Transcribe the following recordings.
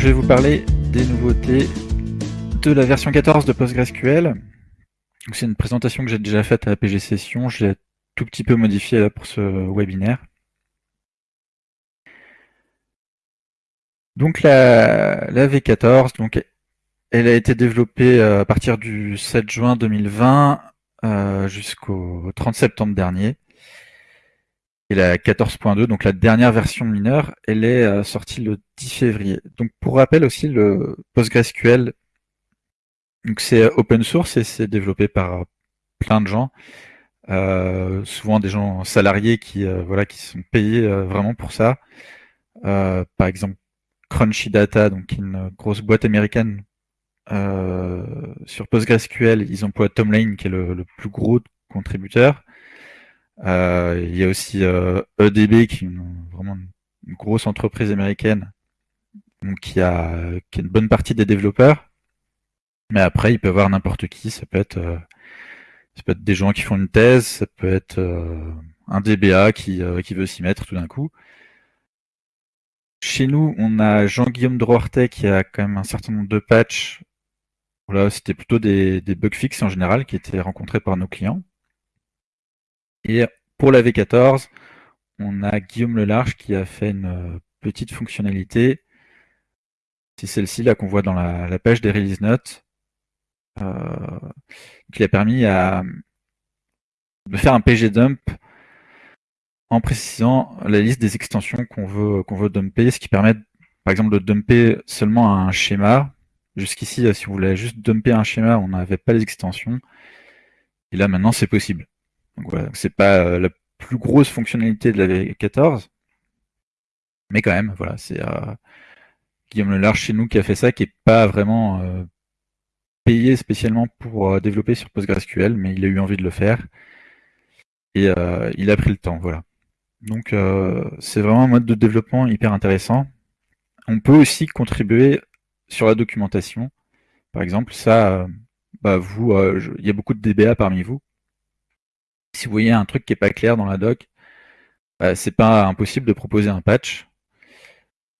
je vais vous parler des nouveautés de la version 14 de PostgreSQL. C'est une présentation que j'ai déjà faite à la PG Session, je l'ai tout petit peu modifiée pour ce webinaire. Donc la, V14, donc, elle a été développée euh, à partir du 7 juin 2020 euh, jusqu'au 30 septembre dernier. Et la 14.2, donc la dernière version mineure, elle est euh, sortie le 10 février. Donc pour rappel aussi, le PostgreSQL, c'est open source et c'est développé par plein de gens, euh, souvent des gens salariés qui voilà qui sont payés vraiment pour ça. par exemple, Crunchy Data, donc une grosse boîte américaine sur PostgreSQL, ils emploient Tom Lane qui est le plus gros contributeur. Euh, il y a aussi EDB euh, e qui est vraiment une grosse entreprise américaine qui, a, qui une bonne partie des développeurs. Mais après, il peut y avoir n'importe qui. Ça peut être euh, ça peut être des gens qui font une thèse, ça peut être un DBA qui, qui veut s'y mettre tout d'un coup. Chez nous, on a Jean-Guillaume Droartet qui a quand même un certain nombre de patchs. Là, c'était plutôt des, des bugs fixes en général qui étaient rencontrés par nos clients. Et pour la V14, on a Guillaume Lelarge qui a fait une euh, petite fonctionnalité. C'est celle-ci là qu'on voit dans la, page des release notes. Euh, qui a permis de faire un pg dump en précisant la liste des extensions qu'on veut, qu'on veut dumper, ce qui permet par exemple de dumper seulement un schéma. Jusqu'ici, si on voulait juste dumper un schéma, on n'avait pas les extensions. Et là maintenant c'est possible. Donc voilà, c'est pas euh, la plus grosse fonctionnalité de la V14, mais quand même, voilà, c'est euh, Guillaume Lelarge chez nous qui a fait ça, qui est pas vraiment euh, payé spécialement pour développer sur PostgreSQL, mais il a eu envie de le faire et il a pris le temps, voilà. Donc c'est vraiment un mode de développement hyper intéressant. On peut aussi contribuer sur la documentation. Par exemple, ça, bah vous, il y a beaucoup de DBA parmi vous. Si vous voyez un truc qui n'est pas clair dans la doc, bah, c'est pas impossible de proposer un patch.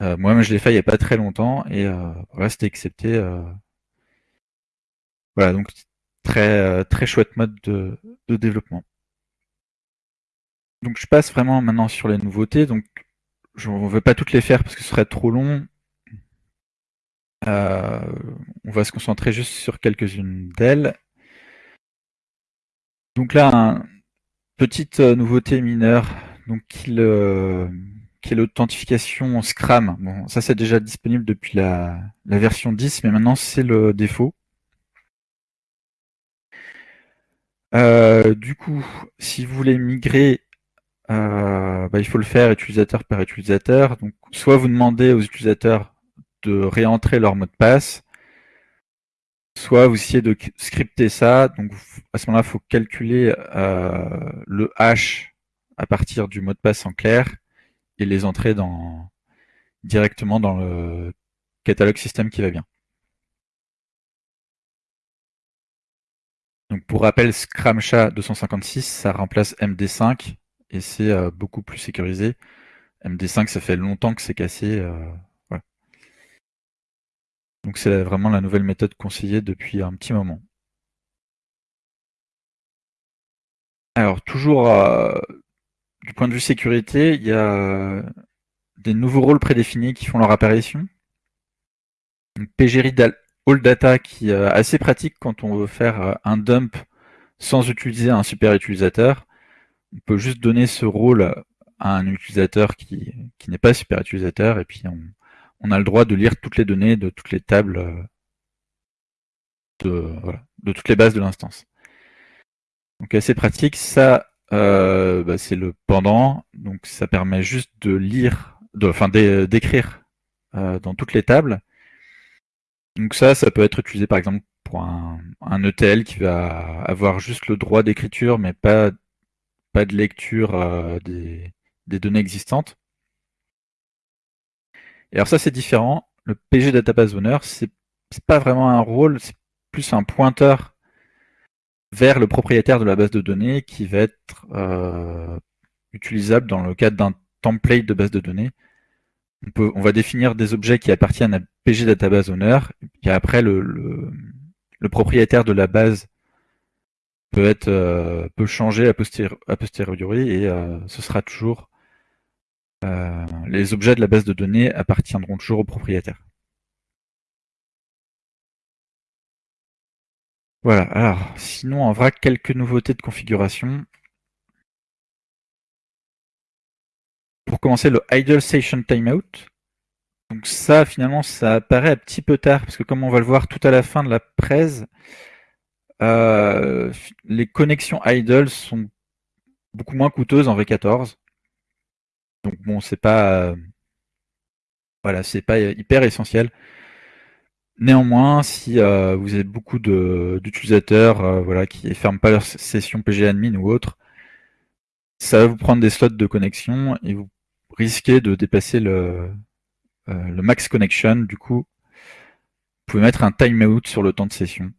Euh, moi-même, je l'ai fait il n'y a pas très longtemps et euh, voilà, c'était accepté. Euh. Voilà, donc très très chouette mode de, développement. Donc je passe vraiment maintenant sur les nouveautés. Donc je ne vais pas toutes les faire parce que ce serait trop long. on va se concentrer juste sur quelques-unes d'elles. Donc là, Petite euh, nouveauté mineure, donc qui, est l'authentification Scram. Ça c'est déjà disponible depuis la, version 10, mais maintenant c'est le défaut. Euh, du coup, si vous voulez migrer, euh, bah, il faut le faire utilisateur par utilisateur. Donc, soit vous demandez aux utilisateurs de réentrer leur mot de passe, soit vous essayez de scripter ça. Donc à ce moment-là, il faut calculer euh, le hash à partir du mot de passe en clair et les entrer dans, directement dans le catalogue système qui va bien. Donc pour rappel, ScramSha 256, ça remplace MD5 et c'est euh, beaucoup plus sécurisé. MD5, ça fait longtemps que c'est cassé. Euh, donc c'est vraiment la nouvelle méthode conseillée depuis un petit moment. Alors toujours euh, du point de vue sécurité, il y a des nouveaux rôles prédéfinis qui font leur apparition. PGRead All Data qui est assez pratique quand on veut faire euh, un dump sans utiliser un super utilisateur. On peut juste donner ce rôle à un utilisateur qui, qui n'est pas super utilisateur et puis on, on a le droit de lire toutes les données de toutes les tables euh, de, toutes les bases de l'instance. Donc assez pratique. Ça, euh, bah, c'est le pendant. Donc ça permet juste de lire, de, enfin d'écrire euh, dans toutes les tables. Donc ça, ça peut être utilisé par exemple pour un, ETL qui va avoir juste le droit d'écriture, mais pas, pas de lecture des, des données existantes. Et alors ça c'est différent. Le PG Database Owner, c'est pas vraiment un rôle, c'est plus un pointeur vers le propriétaire de la base de données qui va être euh, utilisable dans le cadre d'un template de base de données. on, va définir des objets qui appartiennent à PG Database Owner, et après le, propriétaire de la base peut être euh, peut changer a, posteriori et euh, ce sera toujours les objets de la base de données appartiendront toujours au propriétaire. Voilà, alors sinon en vrac quelques nouveautés de configuration. Pour commencer, le Idle Station Timeout. Donc ça, finalement, ça apparaît un petit peu tard, parce que comme on va le voir tout à la fin de la presse, euh, les connexions idle sont beaucoup moins coûteuses en V14. Donc bon, c'est pas... voilà, c'est pas hyper essentiel. Néanmoins, si euh, vous avez beaucoup d'utilisateurs euh, voilà, qui ne ferment pas leur session PGAdmin ou autre, ça va vous prendre des slots de connexion et vous risquez de dépasser le, euh, le max connection. Du coup, vous pouvez mettre un timeout sur le temps de session.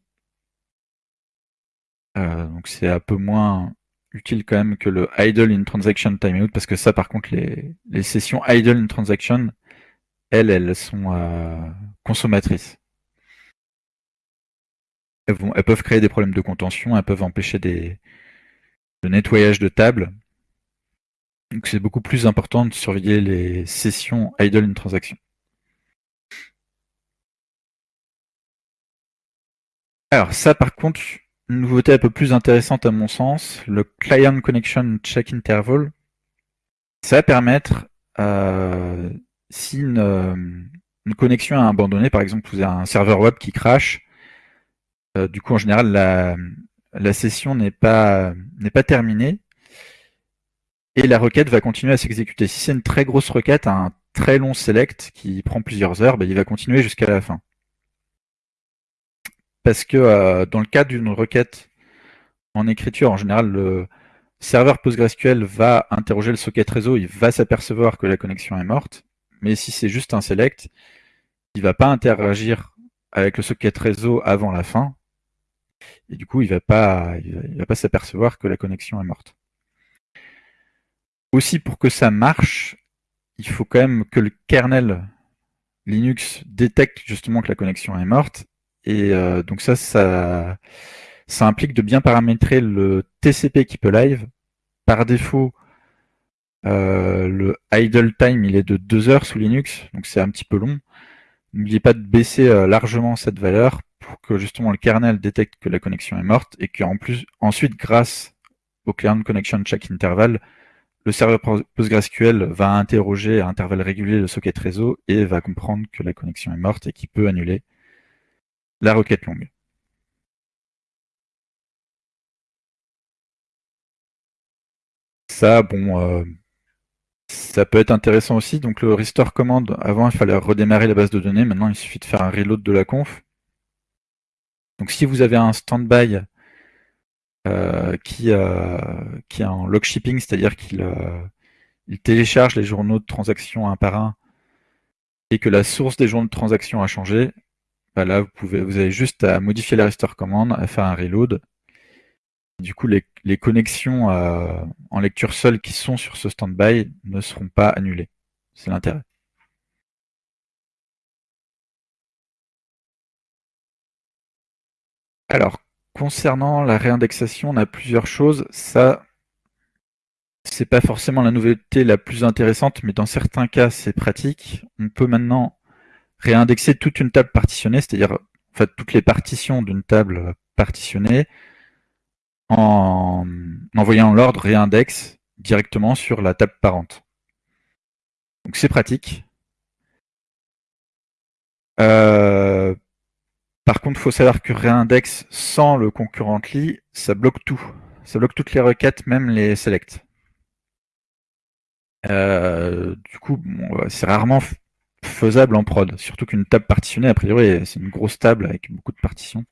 Donc c'est un peu moins utile quand même que le idle in transaction timeout parce que ça par contre les, les sessions idle in transaction elles elles sont euh, consommatrices elles, vont, elles, peuvent créer des problèmes de contention elles peuvent empêcher des de nettoyage de table donc c'est beaucoup plus important de surveiller les sessions idle in transaction. Alors ça par contre, une nouveauté un peu plus intéressante à mon sens, le Client Connection Check Interval. Ça va permettre, euh, si une, connexion est abandonnée, par exemple vous avez un serveur web qui crache, euh, du coup en général la, session n'est pas, n'est pas terminée, et la requête va continuer à s'exécuter. Si c'est une très grosse requête, un très long select qui prend plusieurs heures, ben, il va continuer jusqu'à la fin. Parce que euh, dans le cas d'une requête en écriture, en général, le serveur PostgreSQL va interroger le socket réseau, il va s'apercevoir que la connexion est morte, mais si c'est juste un select, il va pas interagir avec le socket réseau avant la fin, et du coup, il va pas, il va pas s'apercevoir que la connexion est morte. Aussi pour que ça marche, il faut quand même que le kernel Linux détecte justement que la connexion est morte. Et euh, donc ça, ça, implique de bien paramétrer le TCP qui peut live. Par défaut, euh, le idle time il est de 2 heures sous Linux, donc c'est un petit peu long. N'oubliez pas de baisser euh, largement cette valeur pour que justement le kernel détecte que la connexion est morte et qu'en plus, ensuite, grâce au Client Connection Check Interval, le serveur PostgreSQL va interroger à intervalles réguliers le socket réseau et va comprendre que la connexion est morte et qu'il peut annuler la requête longue. Ça, bon, euh, ça peut être intéressant aussi. Donc le restore command, avant il fallait redémarrer la base de données, maintenant il suffit de faire un reload de la conf. Donc si vous avez un standby euh, qui, euh, qui est en log shipping, c'est-à-dire qu'il il télécharge les journaux de transaction un par un et que la source des journaux de transaction a changé, bah là vous, pouvez, vous avez juste à modifier la restore command, à faire un reload. Du coup, les, les connexions en lecture seule qui sont sur ce standby ne seront pas annulées. C'est l'intérêt. Alors, Concernant la réindexation, on a plusieurs choses. Ça, c'est pas forcément la nouveauté la plus intéressante, mais dans certains cas, c'est pratique. On peut maintenant réindexer toute une table partitionnée, c'est-à-dire toutes les partitions d'une table partitionnée en envoyant l'ordre réindex directement sur la table parente. Donc c'est pratique. Euh, par contre, il faut savoir que réindex sans le concurrently, ça bloque tout. Ça bloque toutes les requêtes, même les selects. Euh, du coup, c'est rarement faisable en prod. Surtout qu'une table partitionnée, a priori, c'est une grosse table avec beaucoup de partitions.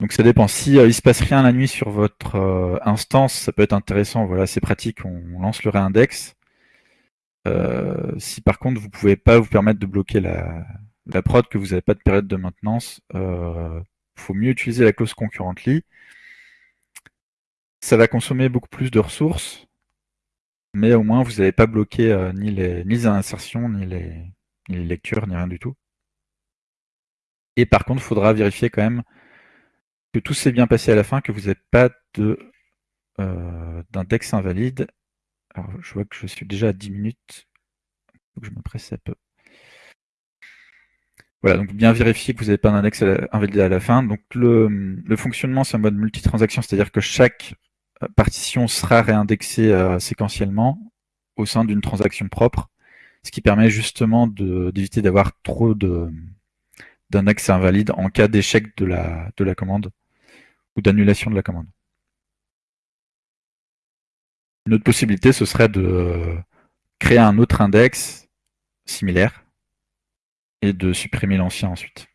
Donc ça dépend. Si euh, il se passe rien la nuit sur votre euh, instance, ça peut être intéressant. Voilà, c'est pratique. On, lance le réindex. si par contre vous pouvez pas vous permettre de bloquer la, la prod que vous n'avez pas de période de maintenance, il euh, faut mieux utiliser la clause concurrently. Ça va consommer beaucoup plus de ressources, mais au moins vous n'avez pas bloqué euh, ni, les, insertions, ni les, lectures, ni rien du tout. Et par contre, il faudra vérifier quand même que tout s'est bien passé à la fin, que vous n'avez pas de euh, d'index invalide. Alors, je vois que je suis déjà à 10 minutes. Que je me presse un peu. Voilà, donc bien vérifier que vous n'avez pas d'index invalide à la fin. Donc le, fonctionnement, c'est un mode multitransaction, c'est-à-dire que chaque partition sera réindexée euh, séquentiellement au sein d'une transaction propre, ce qui permet justement d'éviter d'avoir trop d'index invalides en cas d'échec de la, de la commande ou d'annulation de la commande. Une autre possibilité, ce serait de créer un autre index similaire et de supprimer l'ancien ensuite.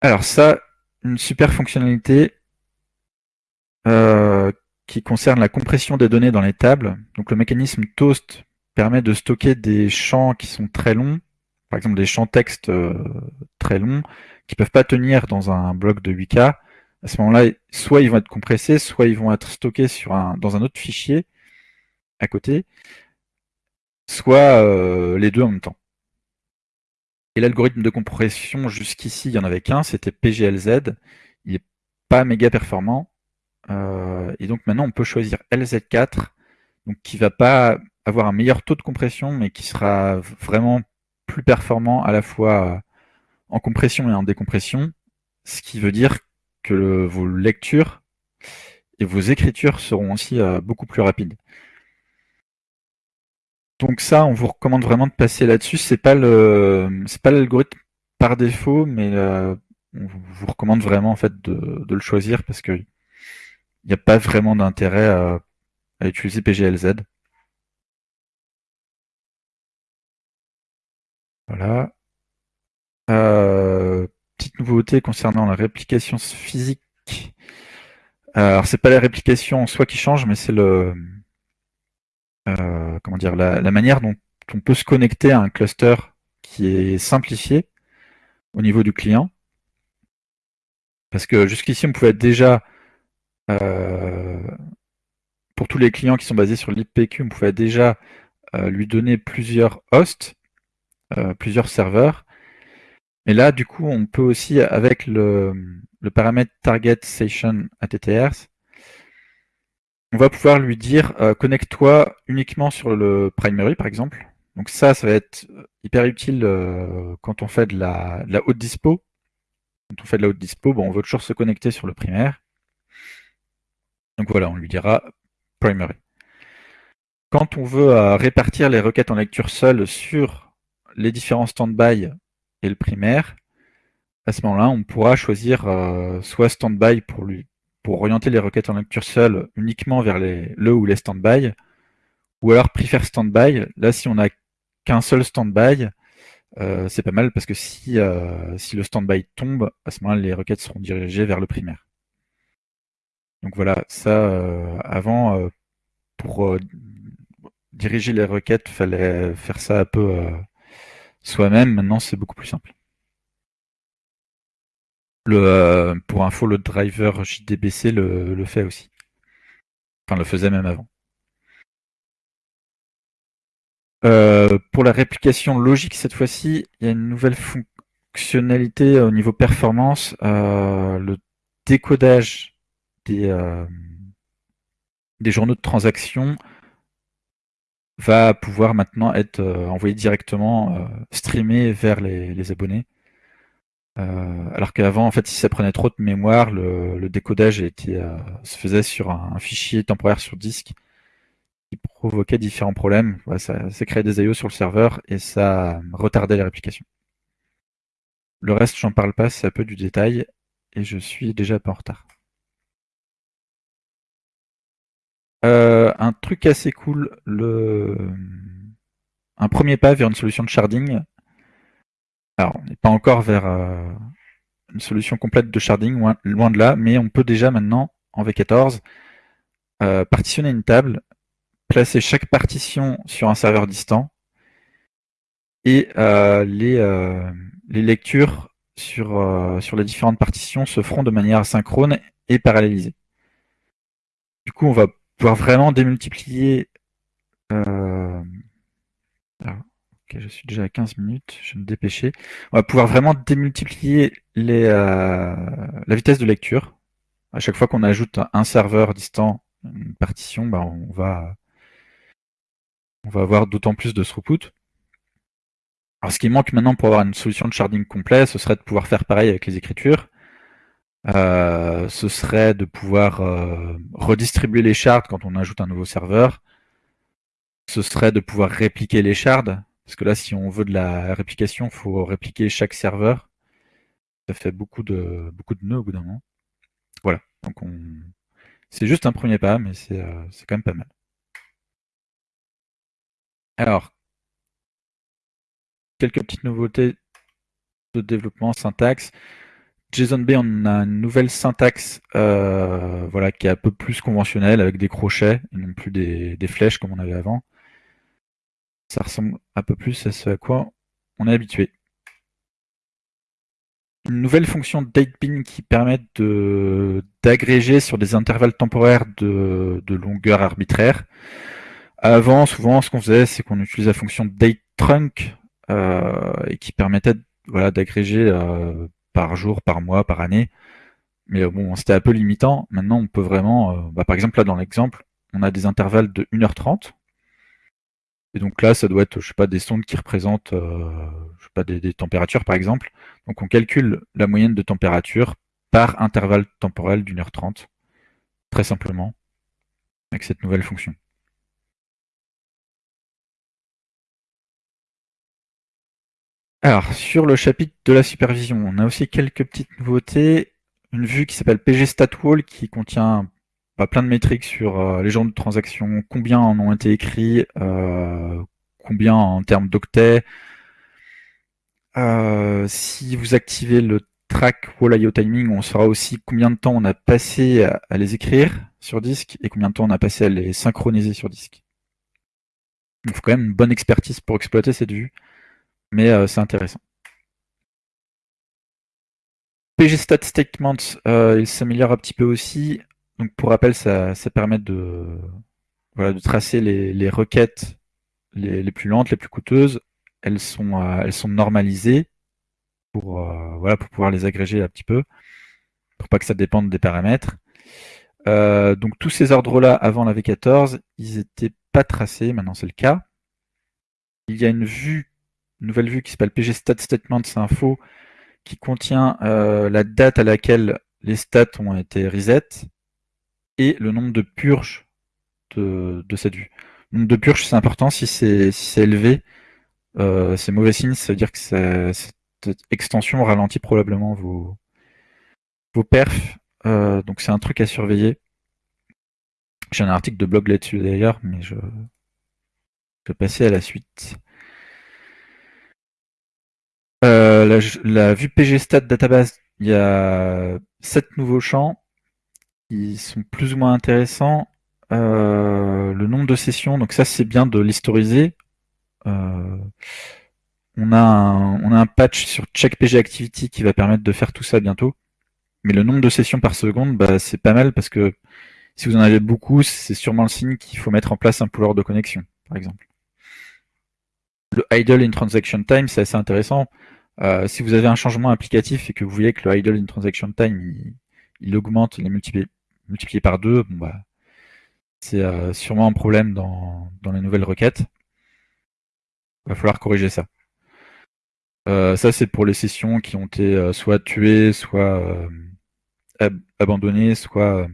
Alors ça, une super fonctionnalité euh, qui concerne la compression des données dans les tables. Donc le mécanisme Toast permet de stocker des champs qui sont très longs, par exemple des champs texte euh, très longs, qui peuvent pas tenir dans un bloc de 8K. À ce moment-là, soit ils vont être compressés, soit ils vont être stockés sur un, dans un autre fichier à côté, soit euh, les deux en même temps. Et l'algorithme de compression, jusqu'ici, il n'y en avait qu'un, c'était PGLZ. Il n'est pas méga performant. Euh, et donc maintenant, on peut choisir LZ4, donc qui va pas avoir un meilleur taux de compression, mais qui sera vraiment plus performant à la fois en compression et en décompression, ce qui veut dire que vos lectures et vos écritures seront aussi euh, beaucoup plus rapides. Donc ça, on vous recommande vraiment de passer là-dessus. C'est pas le, c'est pas l'algorithme par défaut, mais euh, on vous recommande vraiment en fait de, le choisir parce que il n'y a pas vraiment d'intérêt à, utiliser PGLZ. Voilà. Euh, petite nouveauté concernant la réplication physique. Alors c'est pas la réplication en soi qui change, mais c'est le euh, comment dire, la, manière dont on peut se connecter à un cluster qui est simplifié au niveau du client. Parce que jusqu'ici, on pouvait déjà, euh, pour tous les clients qui sont basés sur l'IPQ, on pouvait déjà euh, lui donner plusieurs hosts, plusieurs serveurs. Mais là, du coup, on peut aussi, avec le, le paramètre target session attrs, on va pouvoir lui dire euh, connecte-toi uniquement sur le primary par exemple. Donc ça, ça va être hyper utile euh, quand on fait de la, haute dispo. Quand on fait de la haute dispo, bon, on veut toujours se connecter sur le primaire. Donc voilà, on lui dira primary. Quand on veut euh, répartir les requêtes en lecture seule sur les différents standby et le primaire, à ce moment-là, on pourra choisir soit standby pour lui pour orienter les requêtes en lecture seule uniquement vers les, le ou les standby, ou alors prefer standby. Là, si on n'a qu'un seul standby, euh, c'est pas mal parce que si, euh, si le standby tombe, à ce moment-là, les requêtes seront dirigées vers le primaire. Donc voilà, ça, euh, avant, pour diriger les requêtes, fallait faire ça un peu soi-même. Maintenant, c'est beaucoup plus simple. Le, euh, pour info, le driver JDBC le, fait aussi. Enfin, le faisait même avant. Euh, pour la réplication logique, cette fois-ci, il y a une nouvelle fonctionnalité au niveau performance. Euh, le décodage des, des journaux de transaction va pouvoir maintenant être envoyé directement, streamé vers les abonnés. Euh, alors qu'avant, en fait, si ça prenait trop de mémoire, le, décodage était, euh, se faisait sur un, fichier temporaire sur disque qui provoquait différents problèmes. ça, ça, créait des IO sur le serveur et ça retardait les réplications. Le reste, j'en parle pas, c'est un peu du détail et je suis déjà pas en retard. Euh, un truc assez cool, le... un premier pas vers une solution de sharding alors, on n'est pas encore vers euh, une solution complète de sharding, loin, de là, mais on peut déjà maintenant, en V14, euh, partitionner une table, placer chaque partition sur un serveur distant, et euh, les, les, lectures sur, sur les différentes partitions se feront de manière asynchrone et parallélisée. Du coup, on va pouvoir vraiment démultiplier. Je suis déjà à 15 minutes, je vais me dépêcher. On va pouvoir vraiment démultiplier les, euh, la vitesse de lecture. À chaque fois qu'on ajoute un serveur distant, une partition, bah, on va on va avoir d'autant plus de throughput. Alors ce qui manque maintenant pour avoir une solution de sharding complet, ce serait de pouvoir faire pareil avec les écritures. Euh, ce serait de pouvoir euh, redistribuer les shards quand on ajoute un nouveau serveur. Ce serait de pouvoir répliquer les shards. Parce que là, si on veut de la réplication, il faut répliquer chaque serveur. Ça fait beaucoup de, nœuds au bout d'un moment. Voilà. Donc on... C'est juste un premier pas, mais c'est euh, quand même pas mal. Alors, quelques petites nouveautés de développement, syntaxe. JSON-B, on a une nouvelle syntaxe euh, voilà, qui est un peu plus conventionnelle, avec des crochets, et non plus des, flèches comme on avait avant. Ça ressemble un peu plus à ce à quoi on est habitué. Une nouvelle fonction datepin qui permet d'agréger sur des intervalles temporaires de, de longueur arbitraire. Avant, souvent, ce qu'on faisait, c'est qu'on utilisait la fonction dateTrunk euh, et qui permettait voilà, d'agréger euh, par jour, par mois, par année. Mais euh, bon, c'était un peu limitant. Maintenant, on peut vraiment, bah, par exemple, là dans l'exemple, on a des intervalles de 1h30. Et donc là, ça doit être, je sais pas, des sondes qui représentent, je sais pas, des, des, températures par exemple. Donc on calcule la moyenne de température par intervalle temporel d'une heure trente, très simplement, avec cette nouvelle fonction. Alors, sur le chapitre de la supervision, on a aussi quelques petites nouveautés. Une vue qui s'appelle PG StatWall qui contient bah, plein de métriques sur euh, les gens de transactions, combien en ont été écrits, euh, combien en termes d'octets. Euh, si vous activez le track Wall IO Timing, on saura aussi combien de temps on a passé à, les écrire sur disque et combien de temps on a passé à les synchroniser sur disque. Il faut quand même une bonne expertise pour exploiter cette vue mais c'est intéressant. Statements, euh, il s'améliore un petit peu aussi. Donc pour rappel, ça, permet de, voilà, de tracer les, requêtes les, plus lentes, les plus coûteuses. Elles sont, euh, elles sont normalisées pour, voilà, pour pouvoir les agréger un petit peu, pour pas que ça dépende des paramètres. donc tous ces ordres-là, avant la V14, ils n'étaient pas tracés, maintenant c'est le cas. Il y a une vue nouvelle vue qui s'appelle PG qui contient euh, la date à laquelle les stats ont été reset et le nombre de purges de, cette vue. Le nombre de purges, c'est important. Si c'est élevé, euh, c'est mauvais signe. Ça veut dire que cette extension ralentit probablement vos, vos perfs. Euh, donc c'est un truc à surveiller. J'ai un article de blog là-dessus d'ailleurs, mais je, vais passer à la suite. Euh, la, vue PGStat database, il y a sept nouveaux champs qui sont plus ou moins intéressants. Euh, le nombre de sessions, donc ça c'est bien de l'historiser. Euh, on, a un, on a un patch sur check PG activity qui va permettre de faire tout ça bientôt. Mais le nombre de sessions par seconde, bah, c'est pas mal parce que si vous en avez beaucoup, c'est sûrement le signe qu'il faut mettre en place un pooler de connexion, par exemple. Le idle in transaction time, c'est assez intéressant. Euh, si vous avez un changement applicatif et que vous voyez que le idle in transaction time il, augmente, il est multiplié, multiplié par deux, bon bah, c'est euh, sûrement un problème dans, les nouvelles requêtes. Il va falloir corriger ça. Euh, ça c'est pour les sessions qui ont été soit tuées, soit abandonnées, soit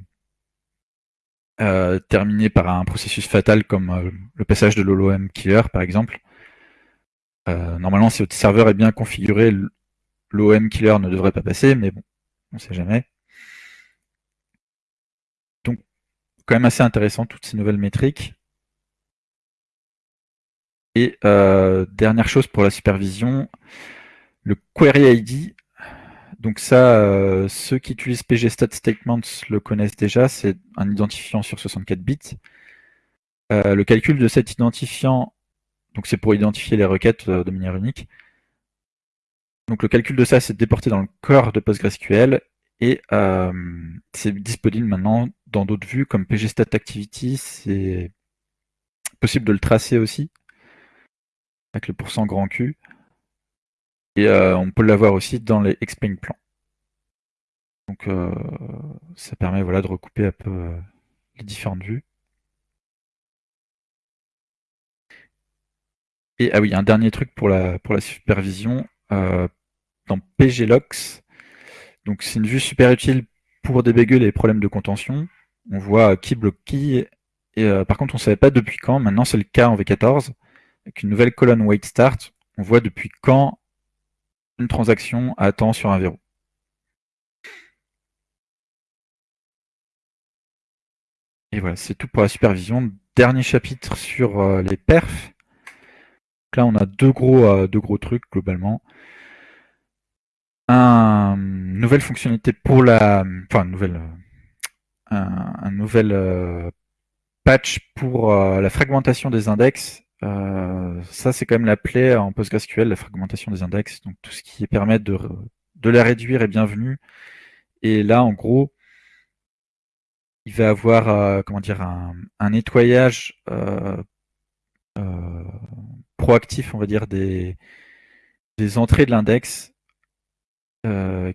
terminées par un processus fatal comme le passage de l'OLOM killer par exemple. Euh, normalement, si votre serveur est bien configuré, l'OM killer ne devrait pas passer, mais bon, on ne sait jamais. Donc, quand assez intéressant toutes ces nouvelles métriques. Et euh, dernière chose pour la supervision, le query ID. Donc ça, euh, ceux qui utilisent pgstat_statements le connaissent déjà, c'est un identifiant sur 64 bits. le calcul de cet identifiant donc c'est pour identifier les requêtes euh, de manière unique. Donc le calcul de ça, c'est déporté dans le corps de PostgreSQL Et c'est disponible maintenant dans d'autres vues comme pgstat_activity, c'est possible de le tracer aussi avec le pourcent grand Q. Et on peut l'avoir aussi dans les explain plans. Donc ça permet voilà, de recouper un peu les différentes vues. Et ah oui, un dernier truc pour la, pour la supervision. dans PGLox, donc c'est une vue super utile pour débugger les problèmes de contention. On voit qui bloque qui. Et par contre, on ne savait pas depuis quand. Maintenant, c'est le cas en V14. Avec une nouvelle colonne wait start, on voit depuis quand une transaction attend sur un verrou. Et voilà, c'est tout pour la supervision. Dernier chapitre sur euh, les perfs. là, on a deux gros, euh, deux gros trucs globalement. Un, une nouvelle fonctionnalité pour la, enfin, nouvelle, euh, un, nouvel patch pour la fragmentation des index. ça, c'est quand même la plaie en PostgreSQL, la fragmentation des index. Donc tout ce qui permet de, de la réduire est bienvenu. Et là, en gros, il va avoir euh, comment dire un, nettoyage euh, euh, proactif, on va dire, des, des entrées de l'index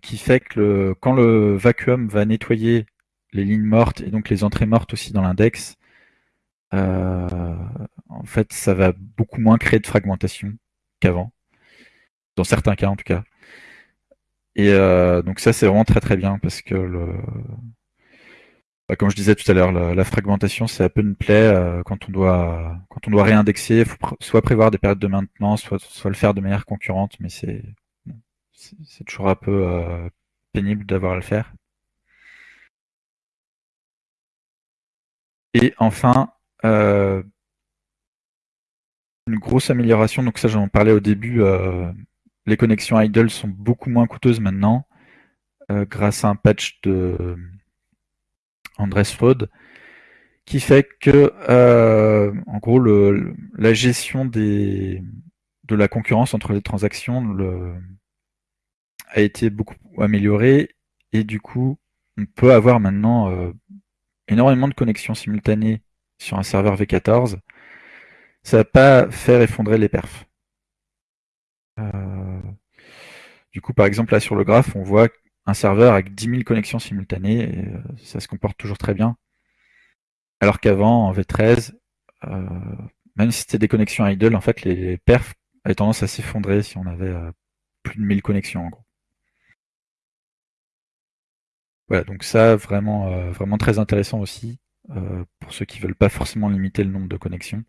qui fait que quand le vacuum va nettoyer les lignes mortes et donc les entrées mortes aussi dans l'index, en fait, ça va beaucoup moins créer de fragmentation qu'avant, dans certains cas en tout cas. Et donc ça, c'est vraiment très très bien parce que le, bah, comme je disais tout à l'heure, la, fragmentation, c'est un peu une plaie euh, quand on doit quand on doit réindexer. Faut soit prévoir des périodes de maintenance, soit, soit le faire de manière concurrente, mais c'est c'est toujours un peu euh, pénible d'avoir à le faire. Et enfin, euh, une grosse amélioration, donc ça j'en parlais au début, les connexions idle sont beaucoup moins coûteuses maintenant, grâce à un patch de Andres Fraud, qui fait que, euh, en gros, la gestion de la concurrence entre les transactions a été beaucoup améliorée et du coup, on peut avoir maintenant euh, énormément de connexions simultanées sur un serveur V14. Ça va pas faire effondrer les perfs. Euh, du coup, par exemple, là sur le graphe, on voit un serveur avec 10 000 connexions simultanées, et euh, ça se comporte toujours très bien. Alors qu'avant, en V13, euh, même si c'était des connexions idle, en fait, les perfs avaient tendance à s'effondrer si on avait euh, plus de 1000 connexions, en gros. Voilà, donc ça, vraiment, vraiment très intéressant aussi, pour ceux qui veulent pas forcément limiter le nombre de connexions.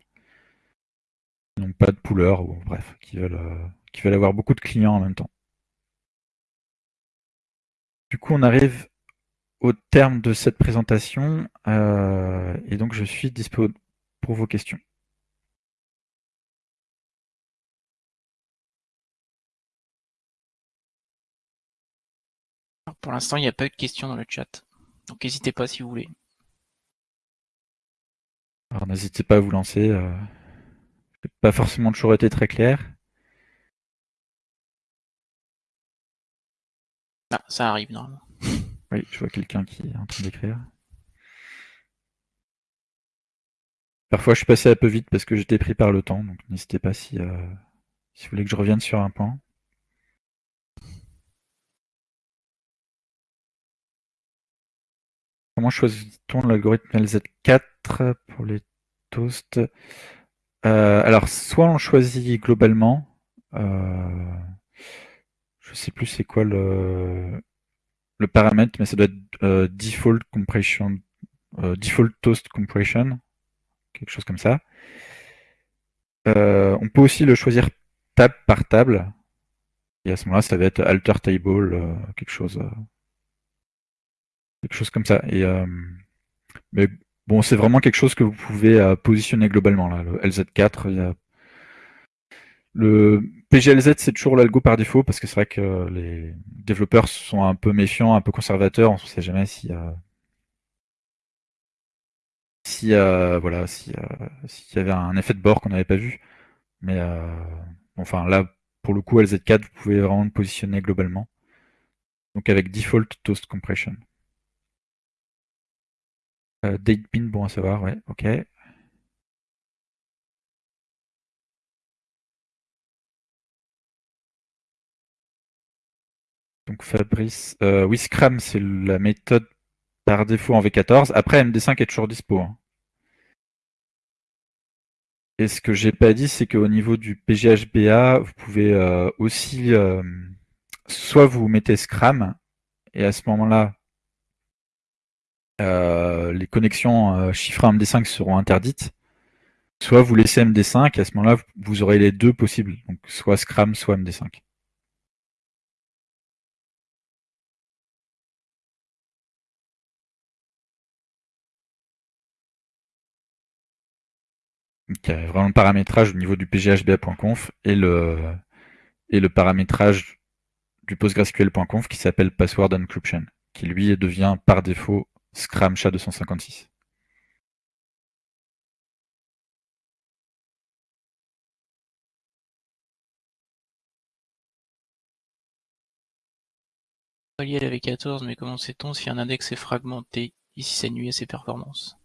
Donc pas de pooler, ou bref, qui veulent, qui veulent avoir beaucoup de clients en même temps. Du coup, on arrive au terme de cette présentation euh, et donc je suis dispo pour vos questions. Pour l'instant, il n'y a pas eu de questions dans le chat. Donc n'hésitez pas si vous voulez. Alors n'hésitez pas à vous lancer. Euh, pas forcément toujours été très clair. Ah, ça arrive normalement. Oui, je vois quelqu'un qui est en train d'écrire. Parfois, je suis passé un peu vite parce que j'étais pris par le temps, donc n'hésitez pas si, euh, si vous voulez que je revienne sur un point. Comment choisit-on l'algorithme LZ4 pour les toasts? Euh, Alors, soit on choisit globalement, euh, je sais plus c'est quoi le, paramètre, mais ça doit être euh, default compression, default toast compression, quelque chose comme ça. On peut aussi le choisir table par table. Et à ce moment-là, ça va être alter table, quelque chose, quelque chose comme ça. Et mais bon, c'est vraiment quelque chose que vous pouvez positionner globalement là. Le LZ4, il y a le PGLZ, c'est toujours l'algo par défaut parce que c'est vrai que les développeurs sont un peu méfiants, un peu conservateurs. On ne sait jamais si, si voilà, si s'il y avait un effet de bord qu'on n'avait pas vu. Mais euh, enfin là, pour le coup, LZ4, vous pouvez vraiment le positionner globalement. Donc avec default toast compression. Euh, date bin, bon à savoir, ouais, ok. Donc Fabrice, euh, oui Scram c'est la méthode par défaut en V14. Après MD5 est toujours dispo. Hein. Et ce que j'ai pas dit, c'est qu'au niveau du PGHBA, vous pouvez euh, aussi euh, soit vous mettez Scram et à ce moment-là, euh, les connexions chiffrées MD5 seront interdites. Soit vous laissez MD5 et à ce moment-là, vous aurez les deux possibles, donc soit Scram, soit MD5. Donc, il y a vraiment le paramétrage au niveau du pghba.conf et le, et le paramétrage du PostgreSQL.conf qui s'appelle Password Encryption, qui lui devient par défaut Scram SHA-256. lié à la V14, mais comment sait-on si un index est fragmenté Ici, ça nuit à ses performances?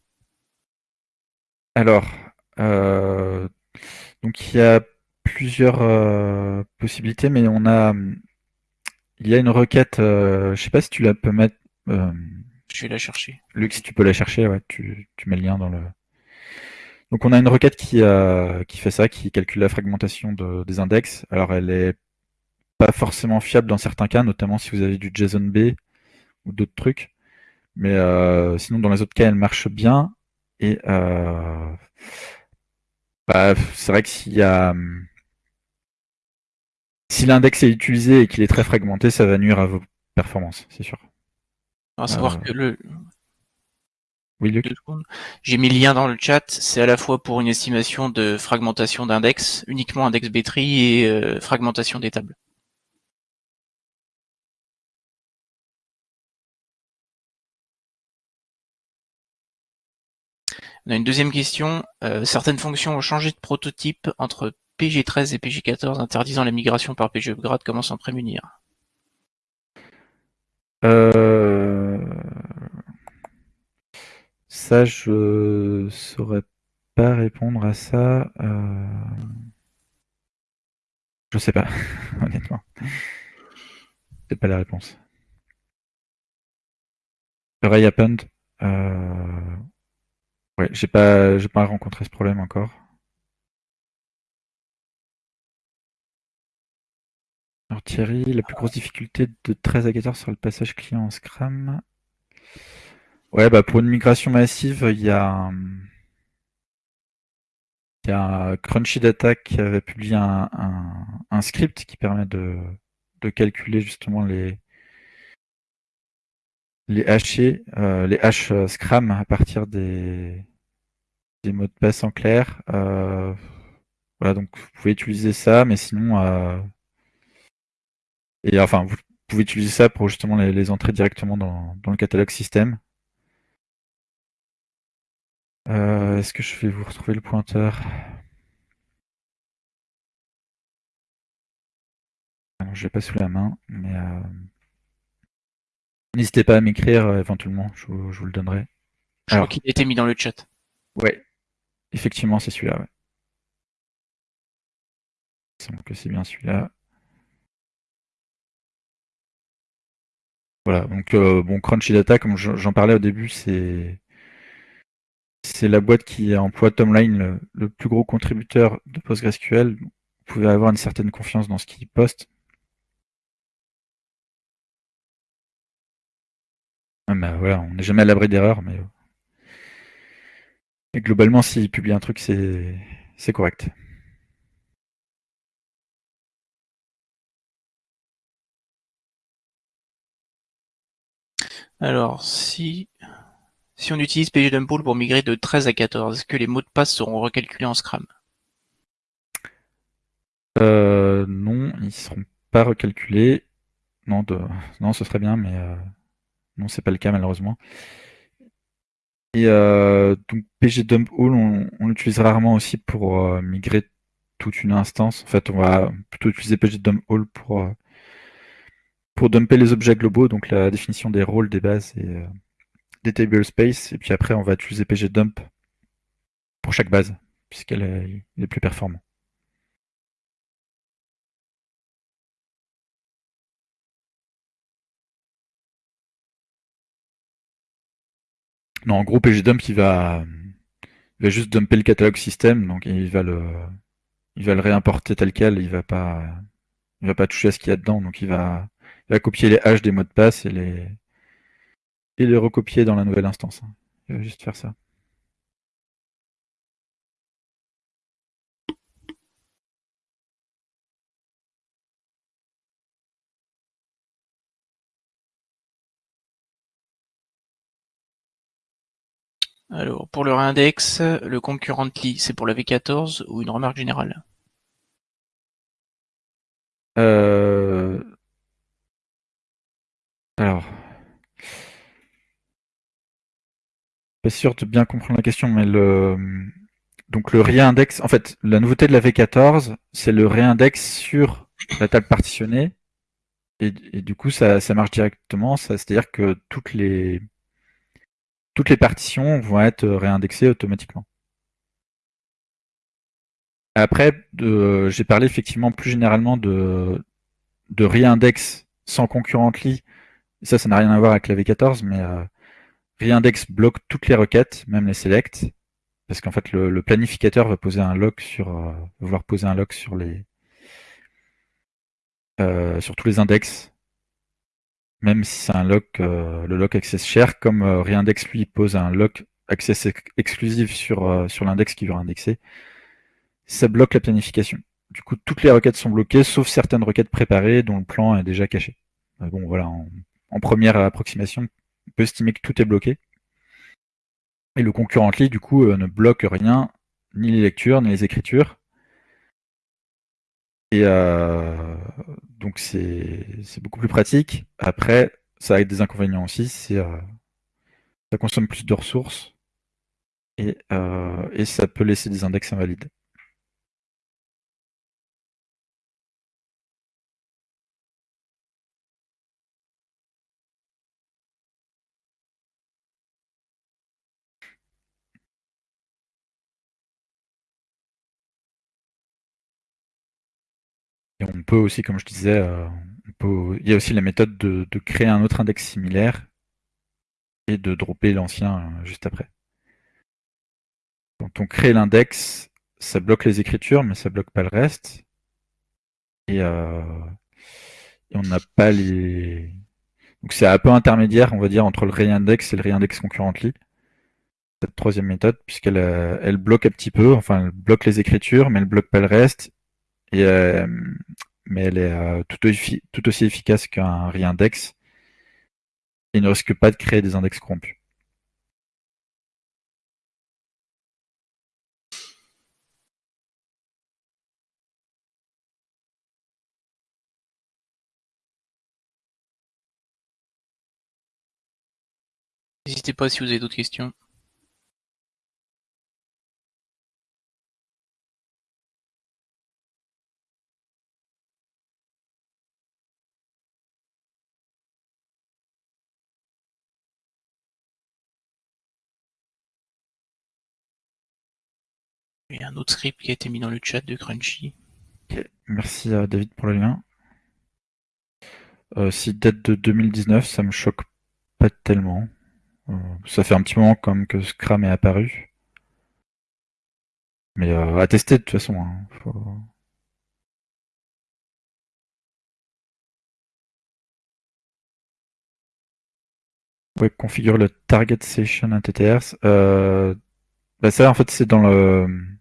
Alors, euh, donc il y a plusieurs euh, possibilités, mais on a, il y a une requête. Euh, je sais pas si tu la peux mettre. Je vais la chercher. Luc, si tu peux la chercher, ouais, tu, tu mets le lien dans le. Donc on a une requête qui, qui fait ça, qui calcule la fragmentation de, des index. Alors elle est pas forcément fiable dans certains cas, notamment si vous avez du JSON-B ou d'autres trucs. Mais sinon, dans les autres cas, elle marche bien. Et bah, c'est vrai que s'il y a si l'index est utilisé et qu'il est très fragmenté, ça va nuire à vos performances, c'est sûr. À savoir euh, que le. Oui, Luc. J'ai mis le lien dans le chat. C'est à la fois pour une estimation de fragmentation d'index, uniquement index B-tree et euh, fragmentation des tables. On a une deuxième question. Euh, certaines fonctions ont changé de prototype entre PG13 et PG14, interdisant la migration par PG upgrade. Comment s'en prémunir? Euh... Ça, je saurais pas répondre à ça. Euh... Je sais pas, honnêtement. C'est pas la réponse. Ray Append, euh... Ouais, j'ai pas, j'ai pas rencontré ce problème encore. Alors Thierry, la plus grosse difficulté de 13 à 14 sur le passage client en Scrum. Ouais, bah pour une migration massive, il y a, il Crunchy Data qui avait publié un, script qui permet de, de calculer justement les les hachés, euh, les hash euh, Scrum à partir des, des mots de passe en clair. Euh, voilà, donc vous pouvez utiliser ça, mais sinon, et enfin, vous pouvez utiliser ça pour justement les, entrer directement dans, le catalogue système. Est-ce que je vais vous retrouver le pointeur? Alors, je l'ai pas sous la main, mais N'hésitez pas à m'écrire euh, éventuellement, je vous, le donnerai. Je crois qu'il a été mis dans le chat. Ouais, effectivement, c'est celui-là. Ouais. Il semble que c'est bien celui-là. Voilà, donc euh, bon, Crunchy Data, comme j'en parlais au début, c'est c'est la boîte qui emploie Tomline, le, le, plus gros contributeur de PostgreSQL. Vous pouvez avoir une certaine confiance dans ce qu'il poste. Bah, voilà, on n'est jamais à l'abri d'erreurs, mais et globalement, s'il publie un truc, c'est correct. Alors, si, si on utilise pgdumppool pour migrer de 13 à 14, est-ce que les mots de passe seront recalculés en Scrum? Euh, Non, ils ne seront pas recalculés. Non, ce serait bien, mais euh, non, c'est pas le cas malheureusement. Et euh, donc on, on l'utilise rarement aussi pour euh, migrer toute une instance. En fait, on va plutôt utiliser pgdump pour, euh, pour dumper les objets globaux, donc la définition des rôles, des bases et des table space. Et puis après, on va utiliser pgdump pour chaque base, puisqu'elle est, plus performant. Non, en gros, pgdump, il va, il va juste dumper le catalogue système, donc il va le, il va le réimporter tel quel, il va pas, il va pas toucher à ce qu'il y a dedans, donc il va, il va copier les hash des mots de passe et les, et les recopier dans la nouvelle instance. Hein. Il va juste faire ça. Alors, pour le réindex, le concurrently, c'est pour la V14 ou une remarque générale? Euh... Alors... Pas sûr de bien comprendre la question, mais le... Donc le réindex, en fait, la nouveauté de la V14, c'est le réindex sur la table partitionnée. Et, du coup, ça, ça marche directement. C'est-à-dire que toutes les, toutes les partitions vont être réindexées automatiquement. Après, j'ai parlé effectivement plus généralement de, de réindex sans concurrently. Ça, ça n'a rien à voir avec la V14, mais euh, réindex bloque toutes les requêtes, même les select, parce qu'en fait le, planificateur va poser un lock sur, euh, vouloir poser un lock sur les, euh, sur tous les index, même si c'est un lock, euh, le lock access share, comme réindex lui pose un lock access exclusif sur, sur l'index qui veut indexer, ça bloque la planification. Du coup, toutes les requêtes sont bloquées, sauf certaines requêtes préparées dont le plan est déjà caché. Bon, voilà, en première approximation, on peut estimer que tout est bloqué. Et le concurrently, du coup, euh, ne bloque rien, ni les lectures, ni les écritures. Et euh, donc c'est beaucoup plus pratique. Après, ça a des inconvénients aussi, euh, ça consomme plus de ressources et, et ça peut laisser des index invalides. On peut aussi, comme je disais, euh, il y a aussi la méthode de, créer un autre index similaire et de dropper l'ancien euh, juste après. Quand on crée l'index, ça bloque les écritures, mais ça bloque pas le reste. Et, euh, on n'a pas les... Donc c'est un peu intermédiaire, on va dire, entre le réindex et le réindex concurrently. Cette troisième méthode, puisqu'elle elle bloque un petit peu, enfin elle bloque les écritures, mais elle bloque pas le reste, euh, mais elle est euh, tout, aussi, efficace qu'un réindex et ne risque pas de créer des index corrompus. N'hésitez pas si vous avez d'autres questions. Un autre script qui a été mis dans le chat de Crunchy. Merci à David pour le lien. Euh, si date de 2019, ça me choque pas tellement. Euh, ça fait un petit moment comme que Scram est apparu. Mais euh, à tester de toute façon. Hein. Ouais, configure le target session NTTR. Euh, bah ça en fait c'est dans le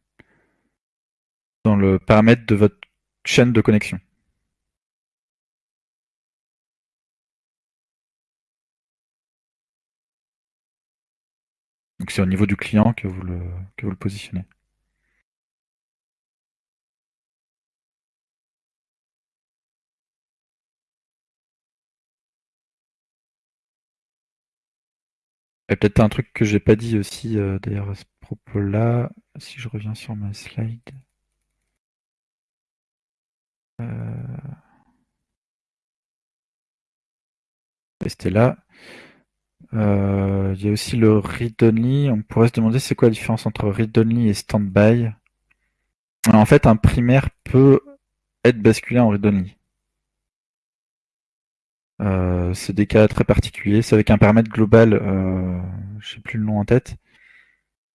dans le paramètre de votre chaîne de connexion. Donc c'est au niveau du client que vous le, que vous le positionnez. Peut-être un truc que j'ai pas dit aussi euh, d'ailleurs à ce propos-là, si je reviens sur ma slide. Euh, là. Euh, il y a aussi le read-only. On pourrait se demander c'est quoi la différence entre read-only et stand-by. En fait, un primaire peut être basculé en read-only. Euh, c'est des cas très particuliers. C'est avec un paramètre global, euh, je sais plus le nom en tête,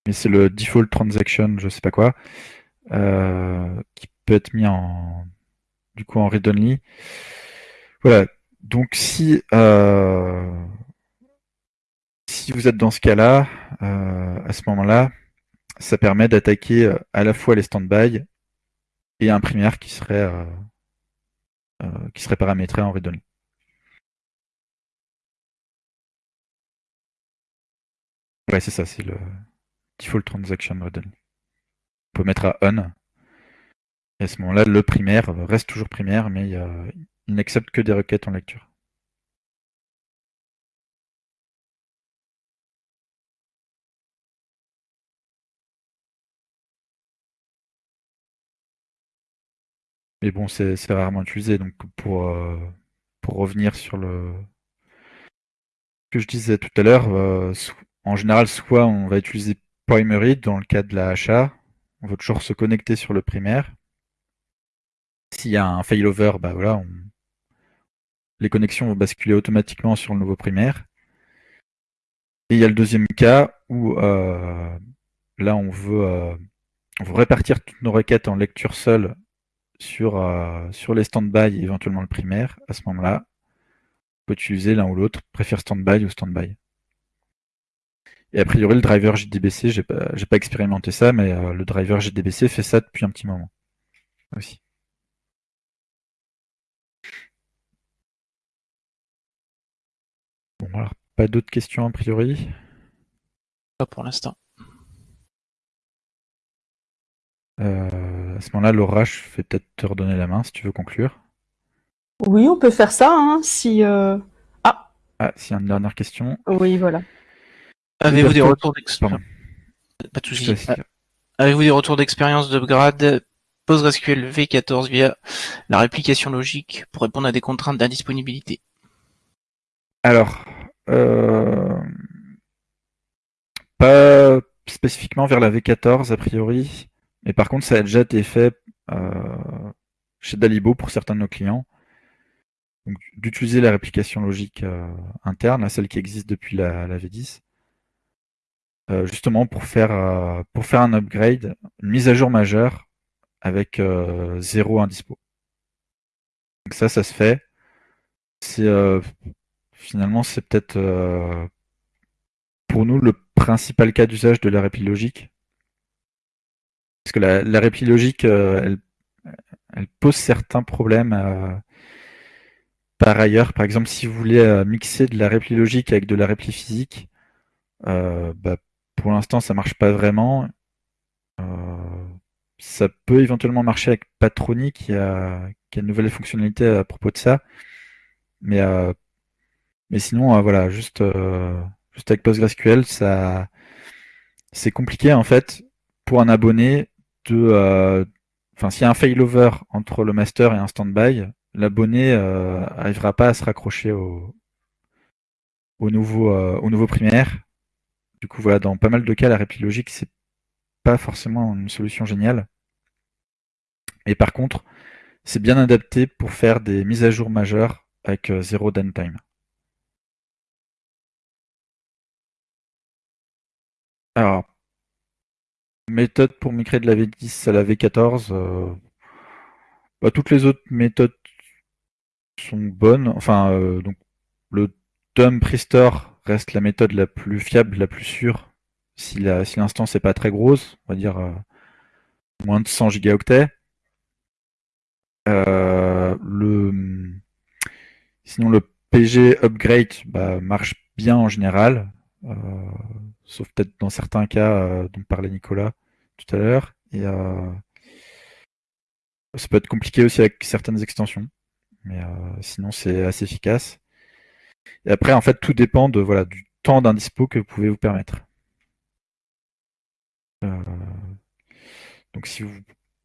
mais c'est le default transaction, je sais pas quoi, euh, qui peut être mis en du coup en read-only. Voilà. Donc si euh, si vous êtes dans ce cas-là, euh, à ce moment-là, ça permet d'attaquer euh, à la fois les stand-by et un primaire qui serait qui serait paramétré en read-only. Ouais, c'est ça, c'est le default transaction read-only. On peut mettre à on. Et à ce moment-là, le primaire reste toujours primaire, mais il n'accepte que des requêtes en lecture. Mais bon, c'est rarement utilisé. Donc pour, euh, pour revenir sur le que je disais tout à l'heure, euh, en général, soit on va utiliser primary dans le cas de la HA. On va toujours se connecter sur le primaire. S'il y a un failover, bah voilà, les connexions vont basculer automatiquement sur le nouveau primaire. Et il y a le deuxième cas où euh, là on veut, veut répartir toutes nos requêtes en lecture seule sur, euh, sur les stand-by, éventuellement le primaire, à ce moment-là, on peut utiliser l'un ou l'autre, préfère stand-by ou stand-by. Et a priori, le driver JDBC, j'ai pas, pas expérimenté ça, mais euh, le driver JDBC fait ça depuis un petit moment aussi. Bon, alors, pas d'autres questions a priori Pas pour l'instant. Euh, à ce moment-là, Laura, je vais peut-être te redonner la main si tu veux conclure. Oui, on peut faire ça, hein, si... Euh... Ah Ah, s'il y a une dernière question. Oui, voilà. Avez-vous des retours d'expérience Pas de Avez-vous des retours d'expérience d'upgrade PostgreSQL V14 via la réplication logique pour répondre à des contraintes d'indisponibilité? Alors, euh... pas spécifiquement vers la V14 a priori. Mais par contre, ça a déjà été fait euh, chez Dalibo pour certains de nos clients. D'utiliser la réplication logique euh, interne, celle qui existe depuis la, V10, euh, justement pour faire, pour faire un upgrade, une mise à jour majeure avec zéro indispo. Donc ça, ça se fait. Finalement c'est peut-être pour nous le principal cas d'usage de la répli logique parce que la, répli logique, euh, elle, pose certains problèmes. Euh, par ailleurs, par exemple, si vous voulez euh, mixer de la répli logique avec de la répli physique, bah, pour l'instant, ça marche pas vraiment. ça peut éventuellement marcher avec Patroni qui a, qui a une nouvelle fonctionnalité à propos de ça. Mais, mais sinon, voilà, juste, juste avec PostgreSQL, ça, c'est compliqué en fait pour un abonné euh, enfin, s'il y a un failover entre le master et un standby, l'abonné euh, arrivera pas à se raccrocher au, au nouveau, euh, au nouveau primaire. Du coup, voilà, dans pas mal de cas, la répli logique, c'est pas forcément une solution géniale. Et par contre, c'est bien adapté pour faire des mises à jour majeures avec zéro downtime. Alors, méthode pour migrer de la V10 à la V14. Euh, bah, toutes les autres méthodes sont bonnes. Enfin, euh, donc le dump restore reste la méthode la plus fiable, la plus sûre. Si l'instance n'est pas très grosse, on va dire euh, moins de 100 gigaoctets. sinon le PG upgrade bah, marche bien en général sauf peut-être dans certains cas euh, dont parlait Nicolas tout à l'heure. Et euh, ça peut être compliqué aussi avec certaines extensions, mais euh, sinon c'est assez efficace. Et après, en fait, tout dépend de voilà du temps d'un dispo que vous pouvez vous permettre. donc si vous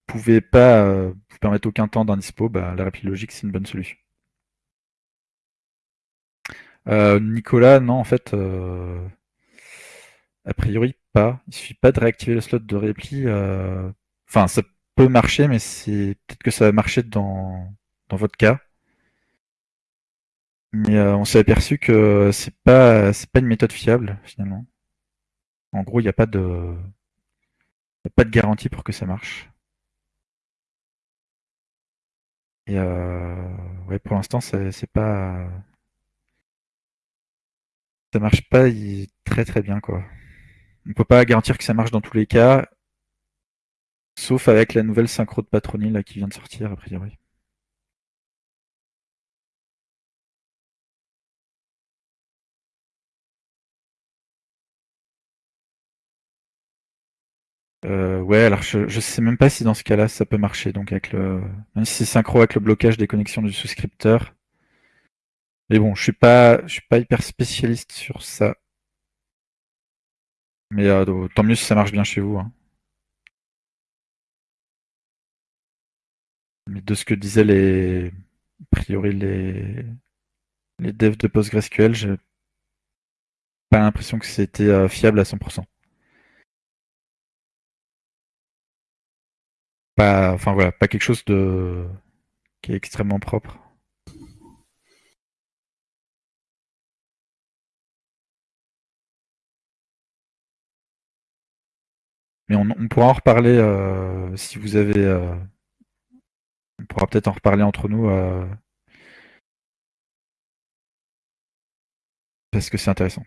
pouvez pas vous permettre aucun temps d'un dispo, bah, la répli logique c'est une bonne solution. Euh, Nicolas, non, en fait, a priori pas. Il suffit pas de réactiver le slot de repli. Enfin, ça peut marcher, mais c'est peut-être que ça va marcher dans, dans votre cas. Mais on s'est aperçu que c'est pas c'est pas une méthode fiable finalement. En gros, il n'y a pas de a pas de garantie pour que ça marche. Et euh, ouais, pour l'instant, c'est pas. Ça marche pas très très bien, quoi. On peut pas garantir que ça marche dans tous les cas, sauf avec la nouvelle synchro de Patroni qui vient de sortir, a priori. Euh, ouais, alors je, je sais même pas si dans ce cas-là ça peut marcher. Donc avec le, même si c'est synchro avec le blocage des connexions du souscripteur. Mais bon, je suis pas, je suis pas hyper spécialiste sur ça. Mais euh, tant mieux si ça marche bien chez vous. Hein. Mais de ce que disaient les, a priori les, les devs de PostgreSQL, j'ai pas l'impression que c'était euh, fiable à 100%. Pas, enfin voilà, pas quelque chose de qui est extrêmement propre. Mais on, pourra en reparler euh, si vous avez. Euh, on pourra peut-être en reparler entre nous. Euh, parce que c'est intéressant.